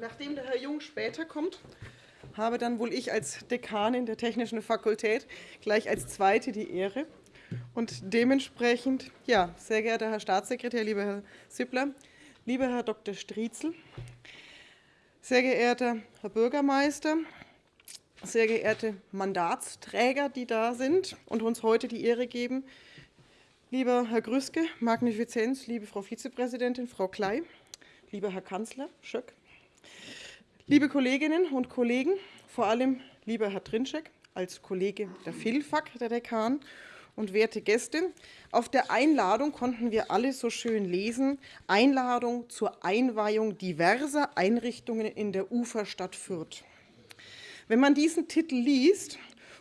nachdem der Herr Jung später kommt, habe dann wohl ich als Dekanin der Technischen Fakultät gleich als Zweite die Ehre. Und dementsprechend, ja, sehr geehrter Herr Staatssekretär, lieber Herr Sippler, lieber Herr Dr. Striezel, sehr geehrter Herr Bürgermeister, sehr geehrte Mandatsträger, die da sind und uns heute die Ehre geben, lieber Herr Grüske, Magnifizenz, liebe Frau Vizepräsidentin, Frau Klei, lieber Herr Kanzler Schöck, liebe Kolleginnen und Kollegen, vor allem lieber Herr Trinschek als Kollege der FILFAG, der Dekan, und werte Gäste, auf der Einladung konnten wir alle so schön lesen, Einladung zur Einweihung diverser Einrichtungen in der Uferstadt Fürth. Wenn man diesen Titel liest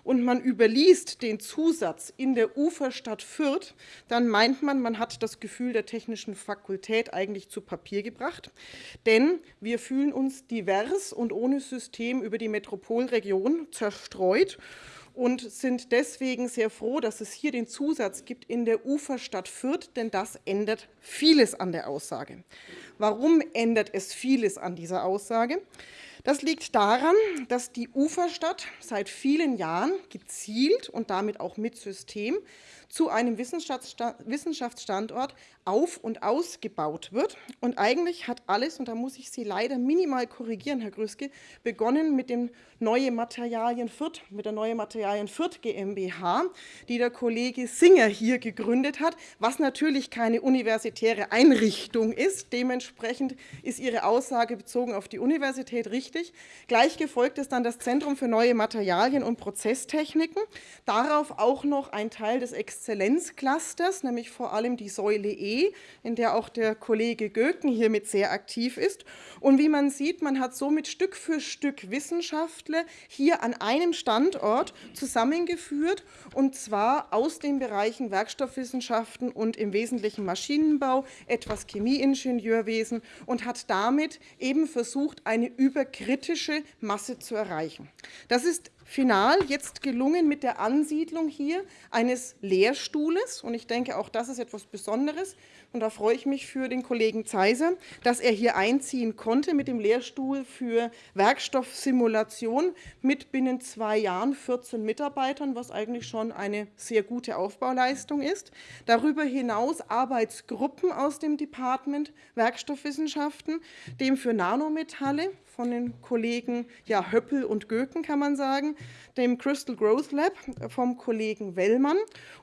und man überliest den Zusatz in der Uferstadt Fürth, dann meint man, man hat das Gefühl der Technischen Fakultät eigentlich zu Papier gebracht. Denn wir fühlen uns divers und ohne System über die Metropolregion zerstreut und sind deswegen sehr froh, dass es hier den Zusatz gibt in der Uferstadt Fürth, denn das ändert vieles an der Aussage. Warum ändert es vieles an dieser Aussage? Das liegt daran, dass die Uferstadt seit vielen Jahren gezielt und damit auch mit System zu einem Wissenschaftsstandort auf- und ausgebaut wird. Und eigentlich hat alles, und da muss ich Sie leider minimal korrigieren, Herr Grüske, begonnen mit dem Neue Materialien Fürth, mit der Neue Materialien Fürth GmbH, die der Kollege Singer hier gegründet hat, was natürlich keine universitäre Einrichtung ist. Dementsprechend ist Ihre Aussage bezogen auf die Universität richtig. Gleich gefolgt ist dann das Zentrum für neue Materialien und Prozesstechniken. Darauf auch noch ein Teil des Exzellenzclusters, nämlich vor allem die Säule E, in der auch der Kollege Göken hiermit sehr aktiv ist. Und wie man sieht, man hat somit Stück für Stück Wissenschaftler hier an einem Standort zusammengeführt, und zwar aus den Bereichen Werkstoffwissenschaften und im Wesentlichen Maschinenbau, etwas Chemieingenieurwesen und hat damit eben versucht, eine überkritische Masse zu erreichen. Das ist final jetzt gelungen mit der Ansiedlung hier eines Lehrstuhles. Und ich denke, auch das ist etwas Besonderes. Und da freue ich mich für den Kollegen Zeiser, dass er hier einziehen konnte mit dem Lehrstuhl für Werkstoffsimulation mit binnen zwei Jahren 14 Mitarbeitern, was eigentlich schon eine sehr gute Aufbauleistung ist. Darüber hinaus Arbeitsgruppen aus dem Department Werkstoffwissenschaften, dem für Nanometalle von den Kollegen ja, Höppel und Göken, kann man sagen, dem Crystal Growth Lab vom Kollegen Wellmann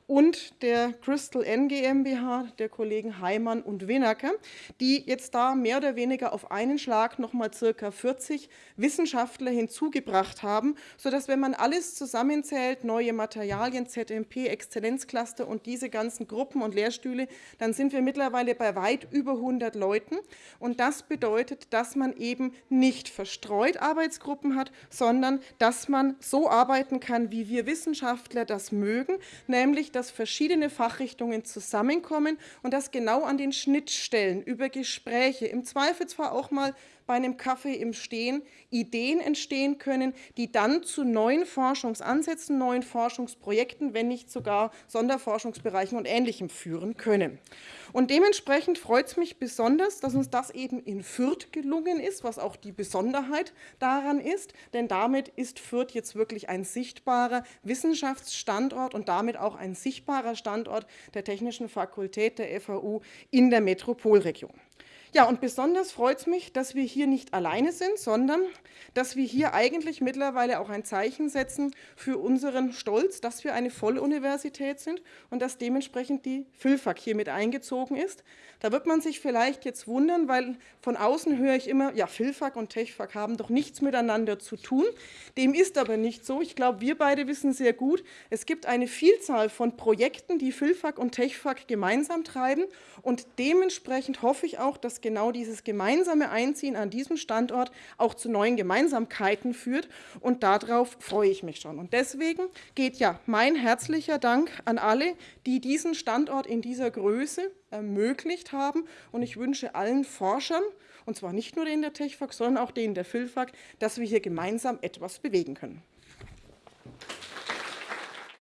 und der Crystal N GmbH der Kollegen Heimann und Winacker, die jetzt da mehr oder weniger auf einen Schlag noch mal circa 40 Wissenschaftler hinzugebracht haben, sodass, wenn man alles zusammenzählt, neue Materialien, ZMP, Exzellenzcluster und diese ganzen Gruppen und Lehrstühle, dann sind wir mittlerweile bei weit über 100 Leuten. Und das bedeutet, dass man eben nicht verstreut Arbeitsgruppen hat, sondern dass man so arbeiten kann, wie wir Wissenschaftler das mögen, nämlich dass verschiedene Fachrichtungen zusammenkommen und dass genau an den Schnittstellen über Gespräche, im Zweifelsfall auch mal bei einem Kaffee im Stehen Ideen entstehen können, die dann zu neuen Forschungsansätzen, neuen Forschungsprojekten, wenn nicht sogar Sonderforschungsbereichen und Ähnlichem führen können. Und dementsprechend freut es mich besonders, dass uns das eben in Fürth gelungen ist, was auch die Besonderheit daran ist, denn damit ist Fürth jetzt wirklich ein sichtbarer Wissenschaftsstandort und damit auch ein sichtbarer Standort der Technischen Fakultät der FAU in der Metropolregion. Ja, und besonders freut es mich, dass wir hier nicht alleine sind, sondern dass wir hier eigentlich mittlerweile auch ein Zeichen setzen für unseren Stolz, dass wir eine Volluniversität sind und dass dementsprechend die FILFAG hier mit eingezogen ist. Da wird man sich vielleicht jetzt wundern, weil von außen höre ich immer, ja, FILFAG und TechFAG haben doch nichts miteinander zu tun. Dem ist aber nicht so. Ich glaube, wir beide wissen sehr gut, es gibt eine Vielzahl von Projekten, die FILFAG und TechFAG gemeinsam treiben und dementsprechend hoffe ich auch, dass genau dieses gemeinsame Einziehen an diesem Standort auch zu neuen Gemeinsamkeiten führt und darauf freue ich mich schon. Und deswegen geht ja mein herzlicher Dank an alle, die diesen Standort in dieser Größe ermöglicht haben. Und ich wünsche allen Forschern, und zwar nicht nur denen der TechFAG, sondern auch denen der PhilFAG, dass wir hier gemeinsam etwas bewegen können.